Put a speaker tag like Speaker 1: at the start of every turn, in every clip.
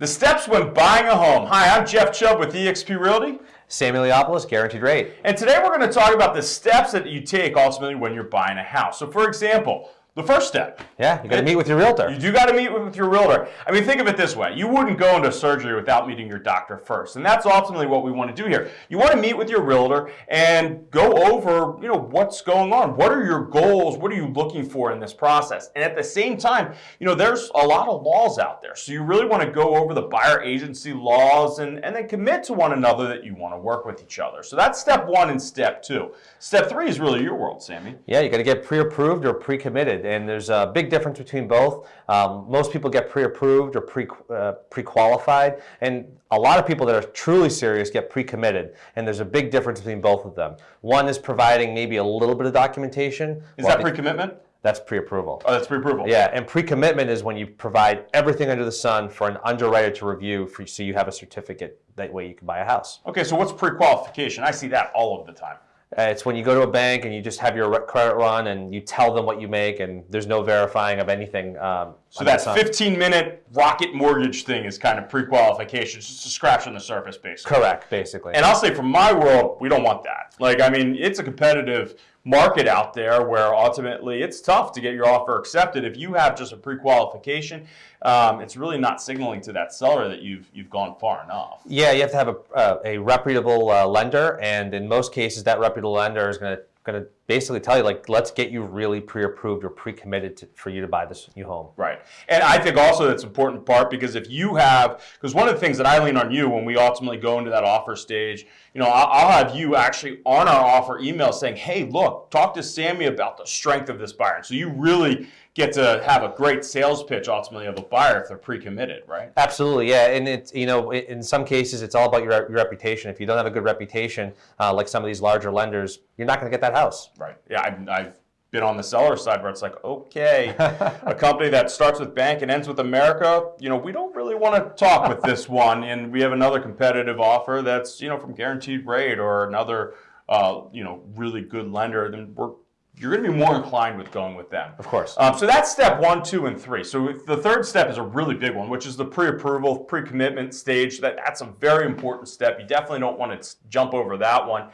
Speaker 1: The steps when buying a home. Hi, I'm Jeff Chubb with eXp Realty.
Speaker 2: Sam Iliopoulos, guaranteed rate.
Speaker 1: And today we're going to talk about the steps that you take ultimately when you're buying a house. So for example, the first step.
Speaker 2: Yeah, you got to meet with your realtor.
Speaker 1: You do got to meet with your realtor. I mean, think of it this way. You wouldn't go into surgery without meeting your doctor first. And that's ultimately what we want to do here. You want to meet with your realtor and go over, you know, what's going on. What are your goals? What are you looking for in this process? And at the same time, you know, there's a lot of laws out there. So you really want to go over the buyer agency laws and, and then commit to one another that you want to work with each other. So that's step one and step two. Step three is really your world, Sammy.
Speaker 2: Yeah, you got to get pre-approved or pre-committed and there's a big difference between both. Um, most people get pre-approved or pre, uh, pre-qualified, and a lot of people that are truly serious get pre-committed, and there's a big difference between both of them. One is providing maybe a little bit of documentation.
Speaker 1: Is that pre-commitment?
Speaker 2: That's pre-approval.
Speaker 1: Oh, that's pre-approval.
Speaker 2: Yeah, and pre-commitment is when you provide everything under the sun for an underwriter to review, for, so you have a certificate. That way you can buy a house.
Speaker 1: Okay, so what's pre-qualification? I see that all of the time.
Speaker 2: Uh, it's when you go to a bank and you just have your credit run and you tell them what you make and there's no verifying of anything. Um,
Speaker 1: so that 15 minute rocket mortgage thing is kind of pre-qualification, just a scratch on the surface basically.
Speaker 2: Correct, basically.
Speaker 1: And I'll say from my world, we don't want that. Like, I mean, it's a competitive market out there where ultimately it's tough to get your offer accepted. If you have just a pre-qualification, um, it's really not signaling to that seller that you've you've gone far enough.
Speaker 2: Yeah, you have to have a, uh, a reputable uh, lender, and in most cases, that reputable lender is going to going to basically tell you like let's get you really pre-approved or pre-committed for you to buy this new home
Speaker 1: right and i think also that's an important part because if you have because one of the things that i lean on you when we ultimately go into that offer stage you know i'll, I'll have you actually on our offer email saying hey look talk to sammy about the strength of this buyer so you really get to have a great sales pitch ultimately of a buyer if they're pre-committed, right?
Speaker 2: Absolutely, yeah. And it's you know in some cases it's all about your, your reputation. If you don't have a good reputation, uh, like some of these larger lenders, you're not going to get that house.
Speaker 1: Right. Yeah, I've, I've been on the seller side where it's like, okay, a company that starts with bank and ends with America, you know, we don't really want to talk with this one, and we have another competitive offer that's you know from Guaranteed Rate or another. Uh, you know, really good lender, then we're you're going to be more inclined with going with them.
Speaker 2: Of course.
Speaker 1: Um, so that's step one, two, and three. So the third step is a really big one, which is the pre-approval, pre-commitment stage. That, that's a very important step. You definitely don't want to jump over that one.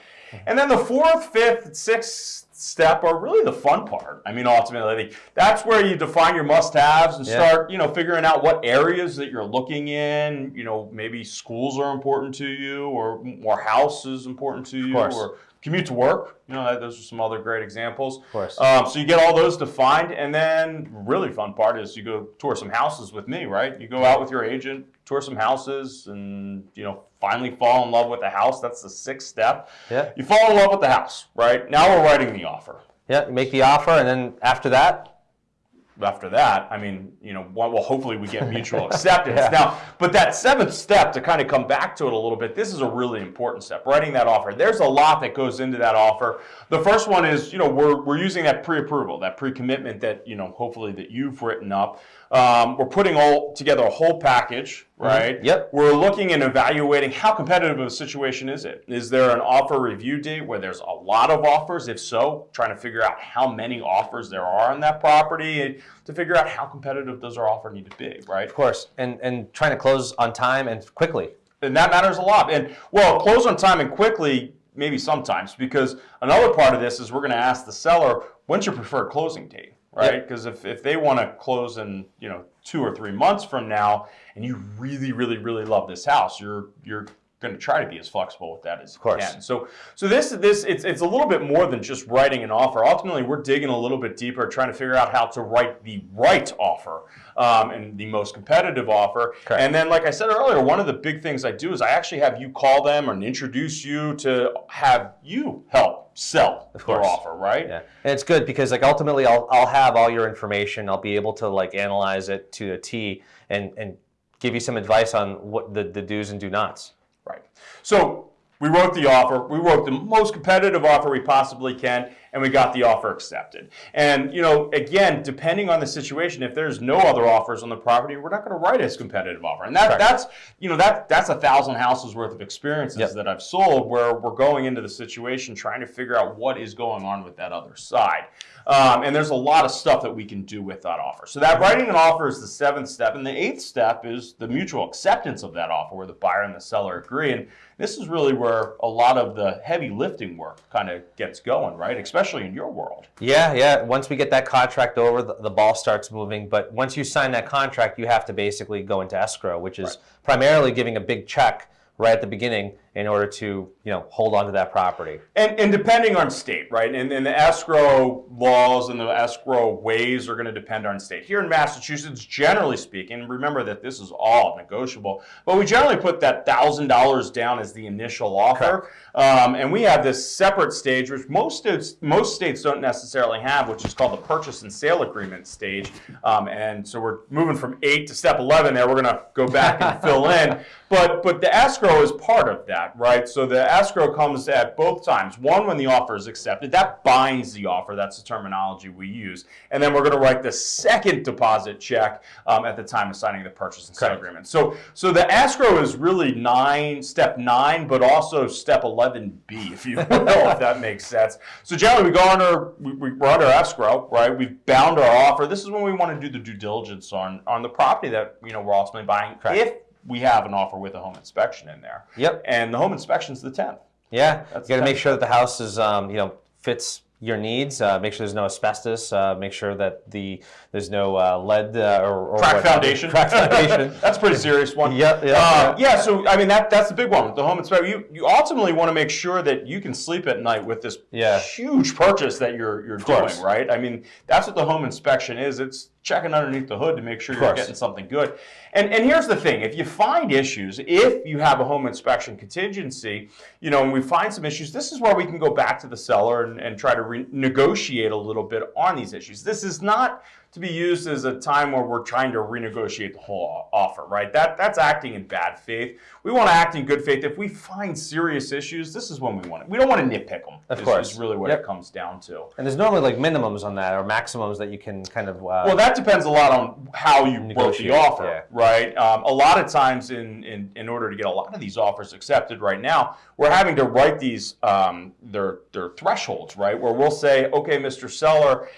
Speaker 1: And then the fourth, fifth, sixth step are really the fun part. I mean, ultimately, that's where you define your must-haves and yeah. start, you know, figuring out what areas that you're looking in. You know, maybe schools are important to you, or more house is important to you, or commute to work. You know, those are some other great examples.
Speaker 2: Of course.
Speaker 1: Um, so you get all those defined, and then really fun part is you go tour some houses with me, right? You go out with your agent, tour some houses, and you know, finally fall in love with the house. That's the sixth step.
Speaker 2: Yeah.
Speaker 1: You fall in love with the house, right? Now we're writing the offer.
Speaker 2: Yeah, you make the offer, and then after that,
Speaker 1: after that, I mean, you know, well, hopefully we get mutual acceptance. yeah. Now, but that seventh step to kind of come back to it a little bit, this is a really important step, writing that offer. There's a lot that goes into that offer. The first one is, you know, we're, we're using that pre-approval, that pre-commitment that, you know, hopefully that you've written up. Um, we're putting all together a whole package, mm-hmm. right?
Speaker 2: Mm -hmm. Yep.
Speaker 1: We're looking and evaluating how competitive of a situation is it? Is there an offer review date where there's a lot of offers? If so, trying to figure out how many offers there are on that property to figure out how competitive does our offer need to be, right?
Speaker 2: Of course, and and trying to close on time and quickly.
Speaker 1: And that matters a lot. And well, close on time and quickly maybe sometimes because another part of this is we're going to ask the seller when's your preferred closing date right? Because if, if they want to close in you know two or three months from now, and you really really really love this house, you're you're going to try to be as flexible with that as
Speaker 2: you
Speaker 1: can. So, so this this it's it's a little bit more than just writing an offer. Ultimately, we're digging a little bit deeper, trying to figure out how to write the right offer um, and the most competitive offer.
Speaker 2: Correct.
Speaker 1: And then, like I said earlier, one of the big things I do is I actually have you call them and introduce you to have you help sell
Speaker 2: of
Speaker 1: their offer, right?
Speaker 2: Yeah, and it's good because like ultimately I'll I'll have all your information. I'll be able to like analyze it to a T and and give you some advice on what the, the do's and do nots.
Speaker 1: Right. So we wrote the offer. We wrote the most competitive offer we possibly can. And we got the offer accepted. And you know, again, depending on the situation, if there's no other offers on the property, we're not going to write as competitive offer. And that
Speaker 2: Correct.
Speaker 1: that's you know that that's a thousand houses worth of experiences
Speaker 2: Yep.
Speaker 1: that I've sold where we're going into the situation trying to figure out what is going on with that other side. Um, and there's a lot of stuff that we can do with that offer. So that writing an offer is the seventh step, and the eighth step is the mutual acceptance of that offer, where the buyer and the seller agree. And this is really where a lot of the heavy lifting work kind of gets going, right? Especially in your world.
Speaker 2: Yeah, yeah. Once we get that contract over, the, the ball starts moving. But once you sign that contract, you have to basically go into escrow, which is primarily giving a big check right at the beginning in order to, you know, hold on to that property.
Speaker 1: And, and depending on state, right? And, and the escrow laws and the escrow ways are going to depend on state. Here in Massachusetts, generally speaking, remember that this is all negotiable, but we generally put that thousand dollars down as the initial offer. Um, and we have this separate stage, which most states most states don't necessarily have, which is called the purchase and sale agreement stage. Um, and so we're moving from eight to step eleven. There, we're going to go back and fill in. But but the escrow is part of that, right? So the escrow comes at both times. One, when the offer is accepted, that binds the offer. That's the terminology we use. And then we're going to write the second deposit check um, at the time of signing the purchase and sale agreement. So so the escrow is really nine, step nine, but also step eleven B, if you will, if that makes sense. So generally, we go under we, we- we're under escrow, right? We've bound our offer. This is when we want to do the due diligence on on the property that you know we're ultimately buying.
Speaker 2: Correct.
Speaker 1: If we have an offer with a home inspection in there.
Speaker 2: Yep.
Speaker 1: And the home inspection's the 10th.
Speaker 2: Yeah,
Speaker 1: That's
Speaker 2: you got to make sure that the house is, um, you know, fits your needs. Uh, make sure there's no asbestos. Uh, make sure that the there's no uh, lead uh, or, or
Speaker 1: Crack foundation.
Speaker 2: Crack foundation.
Speaker 1: that's a pretty serious one.
Speaker 2: Yep, yep,
Speaker 1: Uh, yeah, so I mean that that's the big one the home inspection. You you ultimately want to make sure that you can sleep at night with this
Speaker 2: Yeah.
Speaker 1: huge purchase that you're you're doing, right? I mean that's what the home inspection is. It's checking underneath the hood to make sure you're getting something good. And and here's the thing: if you find issues, if you have a home inspection contingency, you know, and we find some issues, this is where we can go back to the seller and, and try to negotiate a little bit on these issues. This is not to be used as a time where we're trying to renegotiate the whole offer, right? That that's acting in bad faith. We want to act in good faith. If we find serious issues, this is when we want it. We don't want to nitpick them.
Speaker 2: Of
Speaker 1: is,
Speaker 2: course.
Speaker 1: is really what
Speaker 2: Yep.
Speaker 1: it comes down to.
Speaker 2: And there's normally like minimums on that or maximums that you can kind of. Uh,
Speaker 1: Well, that depends a lot on how you wrote the offer,
Speaker 2: yeah.
Speaker 1: right? Um, a lot of times, in, in in order to get a lot of these offers accepted right now, we're having to write these um, their their thresholds, right? Where we'll say, okay, Mr. Seller,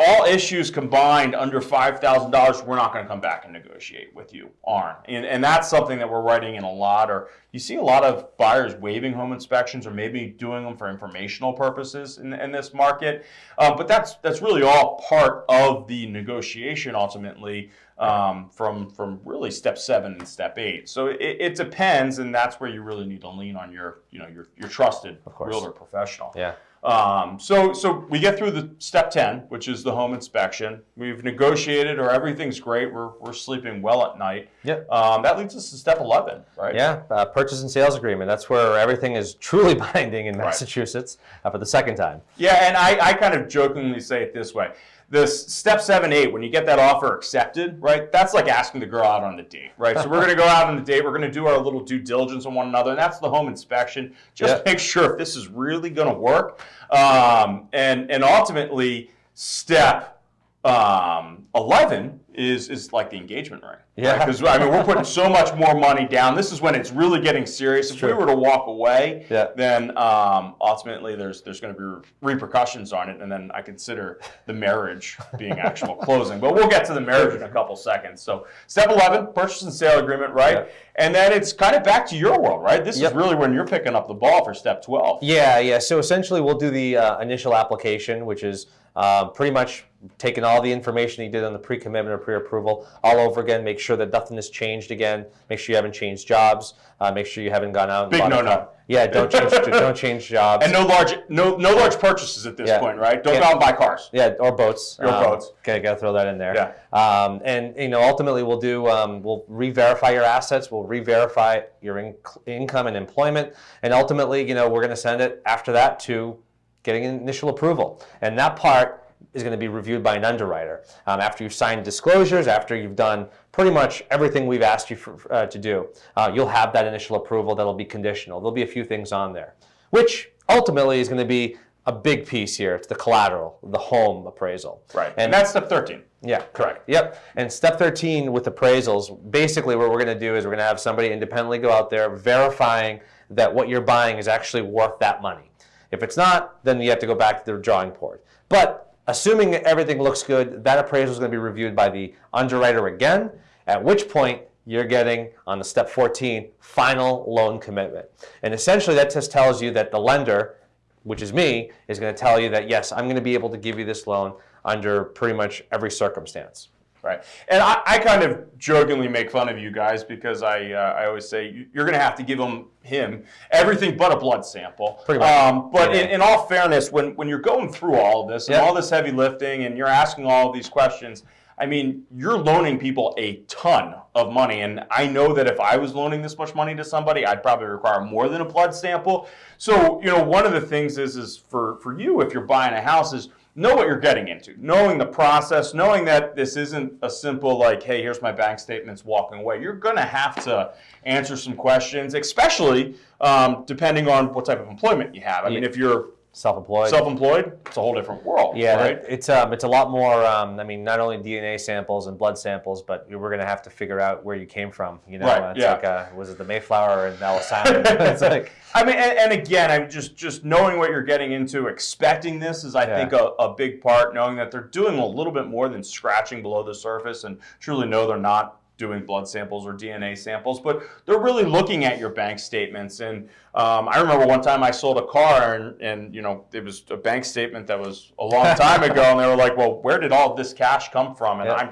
Speaker 1: all issues combined under five thousand dollars, we're not going to come back and negotiate with you on, and and that's something that we're writing in a lot. Or you see a lot of buyers waiving home inspections, or maybe doing them for informational purposes in, in this market. Uh, but that's that's really all part of the negotiation ultimately um, from from really step seven and step eight. So it, it depends, and that's where you really need to lean on your you know your your trusted realtor professional.
Speaker 2: yeah.
Speaker 1: Um, so, so we get through the step 10, which is the home inspection. We've negotiated or everything's great. We're, we're sleeping well at night.
Speaker 2: Yep.
Speaker 1: Um, that leads us to step 11, right?
Speaker 2: Yeah, uh, purchase and sales agreement. That's where everything is truly binding in Massachusetts uh, for the second time.
Speaker 1: Yeah, and I, I kind of jokingly say it this way. This step seven, eight, when you get that offer accepted, right? That's like asking the girl out on a date, right? So we're gonna go out on the date, we're gonna do our little due diligence on one another, and that's the home inspection. Just
Speaker 2: Yeah.
Speaker 1: make sure if this is really gonna work. Um, and and ultimately, step um, eleven is is like the engagement ring.
Speaker 2: Yeah.
Speaker 1: Because I mean, we're putting so much more money down. This is when it's really getting serious. If we were to walk away,
Speaker 2: Yeah.
Speaker 1: then um, ultimately there's there's going to be repercussions on it, and then I consider the marriage being actual closing. But we'll get to the marriage in a couple seconds. So step 11, purchase and sale agreement, right?
Speaker 2: Yeah.
Speaker 1: And then it's kind of back to your world, right? This
Speaker 2: Yep.
Speaker 1: is really when you're picking up the ball for step 12.
Speaker 2: Yeah, yeah. So essentially, we'll do the uh, initial application, which is uh, pretty much taking all the information you did on the pre-commitment or pre-approval all over again. Make sure that nothing has changed again. Make sure you haven't changed jobs. Uh, make sure you haven't gone out. And
Speaker 1: Big no-no.
Speaker 2: Yeah, don't change. don't change jobs.
Speaker 1: And no large no no large purchases at this
Speaker 2: Yeah.
Speaker 1: point, right? Don't
Speaker 2: Yeah.
Speaker 1: go out and buy cars.
Speaker 2: Yeah, or boats.
Speaker 1: Or boats.
Speaker 2: Okay, gotta throw that in there.
Speaker 1: Yeah.
Speaker 2: Um, and you know, ultimately, we'll do um, we'll re-verify your assets. We'll re-verify your in- income and employment, and ultimately, you know, we're going to send it after that to getting initial approval. And that part is going to be reviewed by an underwriter um, after you've signed disclosures, after you've done pretty much everything we've asked you for, uh, to do. Uh, you'll have that initial approval that'll be conditional. There'll be a few things on there, which ultimately is going to be a big piece here. It's the collateral, the home appraisal.
Speaker 1: Right. And that's step 13.
Speaker 2: Yeah, correct. Yep. And step 13 with appraisals, basically what we're going to do is we're going to have somebody independently go out there verifying that what you're buying is actually worth that money. If it's not, then you have to go back to the drawing board. But assuming everything looks good, that appraisal is going to be reviewed by the underwriter again, at which point you're getting on the step 14 final loan commitment. And essentially that just tells you that the lender, which is me, is going to tell you that yes, I'm going to be able to give you this loan under pretty much every circumstance.
Speaker 1: Right. And I, I kind of jokingly make fun of you guys because I, uh, I always say you're going to have to give him, him everything but a blood sample.
Speaker 2: Pretty much.
Speaker 1: Um, but
Speaker 2: Yeah.
Speaker 1: in, in all fairness, when, when you're going through all of this and
Speaker 2: Yeah.
Speaker 1: all this heavy lifting and you're asking all of these questions, I mean, you're loaning people a ton of money. And I know that if I was loaning this much money to somebody, I'd probably require more than a blood sample. So, you know, one of the things is, is for, for you, if you're buying a house, is know what you're getting into, knowing the process, knowing that this isn't a simple like, hey, here's my bank statements, walking away. You're going to have to answer some questions, especially um, depending on what type of employment you have. I mean, if you're
Speaker 2: Self-employed.
Speaker 1: self-employed, it's a whole different world,
Speaker 2: Yeah,
Speaker 1: right?
Speaker 2: that- it's um, it's a lot more. Um, I mean, not only DNA samples and blood samples, but we're going to have to figure out where you came from. You know,
Speaker 1: Right,
Speaker 2: it's
Speaker 1: yeah.
Speaker 2: like uh, was it the Mayflower and Ellis Island? it's like
Speaker 1: I mean, and, and again, I'm just just knowing what you're getting into, expecting this is, I
Speaker 2: Yeah.
Speaker 1: think, a, a big part. Knowing that they're doing a little bit more than scratching below the surface, and truly know they're not doing blood samples or DNA samples, but they're really looking at your bank statements. And um, I remember one time I sold a car, and, and you know, it was a bank statement that was a long time ago, and they were like, "Well, where did all this cash come from?" And
Speaker 2: Yeah.
Speaker 1: I'm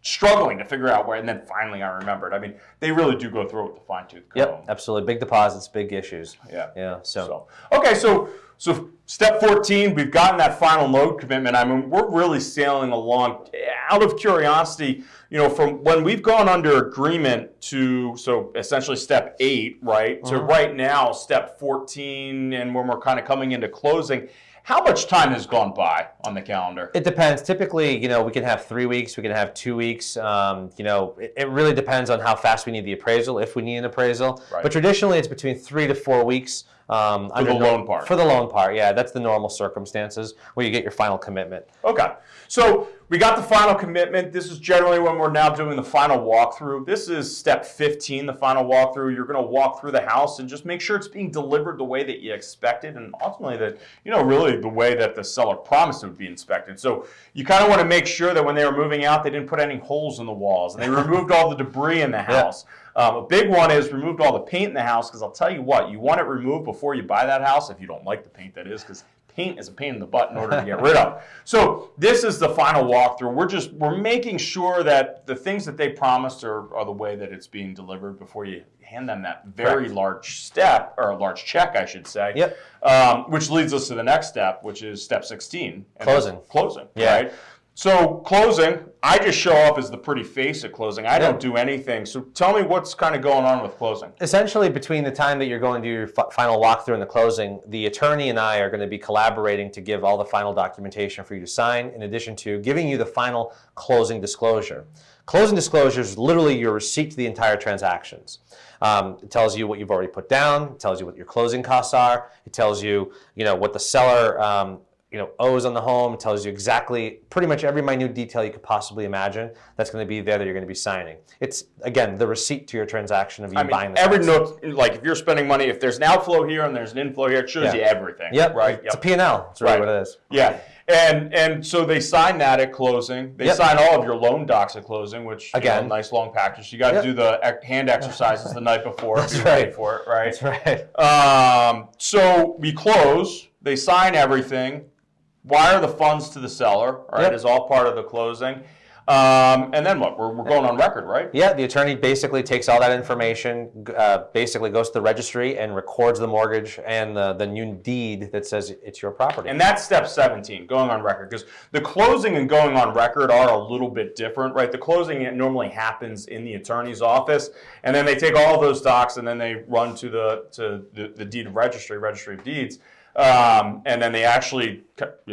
Speaker 1: struggling to figure out where. And then finally, I remembered. I mean, they really do go through it with a fine tooth comb.
Speaker 2: yep, absolutely, big deposits, big issues.
Speaker 1: Yeah.
Speaker 2: Yeah, so,
Speaker 1: So okay, so so step 14, we've gotten that final loan commitment. I mean, we're really sailing along. Out of curiosity, you know, from when we've gone under agreement to so essentially step eight, right, to
Speaker 2: Uh-huh.
Speaker 1: right now step 14, and when we're kind of coming into closing. How much time has gone by on the calendar?
Speaker 2: It depends. Typically, you know, we can have three weeks, we can have two weeks. Um, you know, it, it really depends on how fast we need the appraisal, if we need an appraisal.
Speaker 1: Right.
Speaker 2: But traditionally, it's between three to four weeks. Um,
Speaker 1: For the loan part.
Speaker 2: For the loan part, yeah, that's the normal circumstances where you get your final commitment.
Speaker 1: Okay, so we got the final commitment. This is generally when we're now doing the final walkthrough. This is step 15, the final walkthrough. You're going to walk through the house and just make sure it's being delivered the way that you expected, and ultimately that you know really the way that the seller promised it would be inspected. So you kind of want to make sure that when they were moving out, they didn't put any holes in the walls, and they removed all the debris in the house. Um, a big one is removed all the paint in the house because I'll tell you what, you want it removed before you buy that house if you don't like the paint that is because paint is a pain in the butt in order to get rid of. So this is the final walkthrough. We're just we're making sure that the things that they promised are, are the way that it's being delivered before you hand them that very
Speaker 2: Correct.
Speaker 1: large step or a large check, I should say.
Speaker 2: Yep.
Speaker 1: Um, which leads us to the next step, which is step 16.
Speaker 2: Closing.
Speaker 1: Closing.
Speaker 2: Yeah.
Speaker 1: Right. So closing, I just show up as the pretty face at closing. I
Speaker 2: Yeah.
Speaker 1: don't do anything. So tell me what's kind of going on with closing.
Speaker 2: Essentially, between the time that you're going to do your fi- final walkthrough and the closing, the attorney and I are going to be collaborating to give all the final documentation for you to sign, in addition to giving you the final closing disclosure. Closing disclosure is literally your receipt to the entire transactions. Um, it tells you what you've already put down. It tells you what your closing costs are. It tells you, you know, what the seller, um, you know, owes on the home. It tells you exactly, pretty much every minute detail you could possibly imagine. That's going to be there that you're going to be signing. It's again the receipt to your transaction of you
Speaker 1: I mean,
Speaker 2: buying the
Speaker 1: every note, like if you're spending money, if there's an outflow here and there's an inflow here, it shows
Speaker 2: Yeah.
Speaker 1: you everything.
Speaker 2: Yep.
Speaker 1: Right.
Speaker 2: It's
Speaker 1: Yep.
Speaker 2: a P&L. That's really
Speaker 1: Right.
Speaker 2: what it is.
Speaker 1: Yeah. And and so they sign that at closing. They
Speaker 2: Yep.
Speaker 1: sign all of your loan docs at closing, which you know,
Speaker 2: Again.
Speaker 1: nice long package. You got to
Speaker 2: Yep.
Speaker 1: do the hand exercises the night before.
Speaker 2: That's
Speaker 1: if
Speaker 2: right.
Speaker 1: For it, right.
Speaker 2: That's right.
Speaker 1: Um, so we close. They sign everything. Wire the funds to the seller. All right,
Speaker 2: Yep.
Speaker 1: is all part of the closing. Um, and then what? We're, we're going on record, right?
Speaker 2: Yeah, the attorney basically takes all that information, uh, basically goes to the registry and records the mortgage and the, the new deed that says it's your property.
Speaker 1: And that's step 17, going on record. Because the closing and going on record are a little bit different, right? The closing it normally happens in the attorney's office, and then they take all those docs and then they run to the to the, the deed of registry, registry of deeds, um, and then they actually,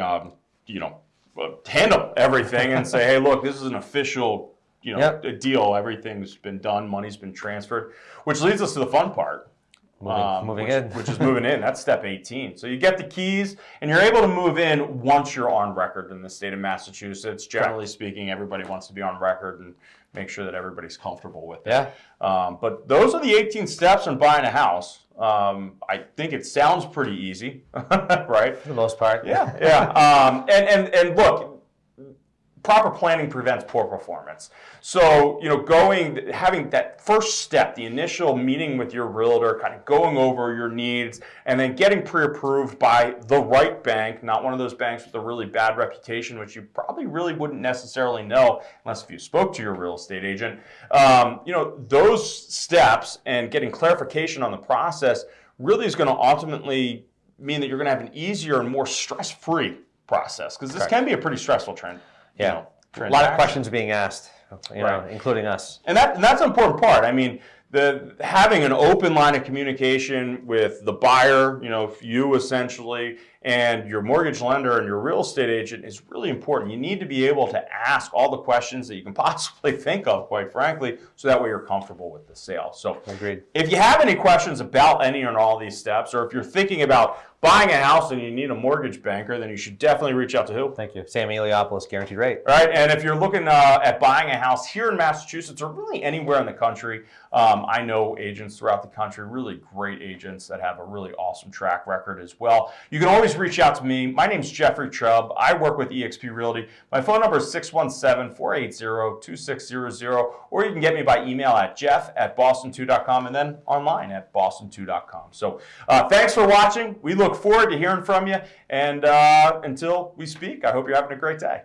Speaker 1: um, you know, uh, handle everything and say, hey, look, this is an official, you know,
Speaker 2: Yep.
Speaker 1: deal. Everything's been done, money's been transferred, which leads us to the fun part.
Speaker 2: Moving- moving
Speaker 1: which,
Speaker 2: in.
Speaker 1: which is moving in. That's step 18. So you get the keys, and you're able to move in once you're on record in the state of Massachusetts. Generally speaking, everybody wants to be on record and make sure that everybody's comfortable with it.
Speaker 2: Yeah.
Speaker 1: Um, but those are the 18 steps in buying a house. Um, I think it sounds pretty easy, right?
Speaker 2: For the most part.
Speaker 1: Yeah, yeah. Um, and, and, and look, proper planning prevents poor performance. So, you know, going, having that first step, the initial meeting with your realtor, kind of going over your needs, and then getting pre-approved by the right bank, not one of those banks with a really bad reputation, which you probably really wouldn't necessarily know unless if you spoke to your real estate agent. Um, you know, those steps and getting clarification on the process really is going to ultimately mean that you're going to have an easier and more stress-free process because this
Speaker 2: Correct.
Speaker 1: can be a pretty stressful trend. You
Speaker 2: Yeah.
Speaker 1: know,
Speaker 2: a lot of questions being asked, you know, including us.
Speaker 1: And that and that's an important part. I mean, the having an open line of communication with the buyer, you know, you essentially, and your mortgage lender and your real estate agent is really important. You need to be able to ask all the questions that you can possibly think of, quite frankly, so that way you're comfortable with the sale. So
Speaker 2: Agreed.
Speaker 1: if you have any questions about any or all these steps, or if you're thinking about buying a house and you need a mortgage banker, then you should definitely reach out to who?
Speaker 2: Thank you. Sam Eliopoulos, guaranteed rate.
Speaker 1: Right, and if you're looking uh, at buying a house here in Massachusetts or really anywhere in the country, um, I know agents throughout the country, really great agents that have a really awesome track record as well. You can always reach out to me. My name's Jeffrey Chubb. I work with eXp Realty. My phone number is 617-480-2600, or you can get me by email at jeff at boston2.com and then online at boston2.com. So uh, thanks for watching. We look forward to hearing from you, and uh, until we speak, I hope you're having a great day.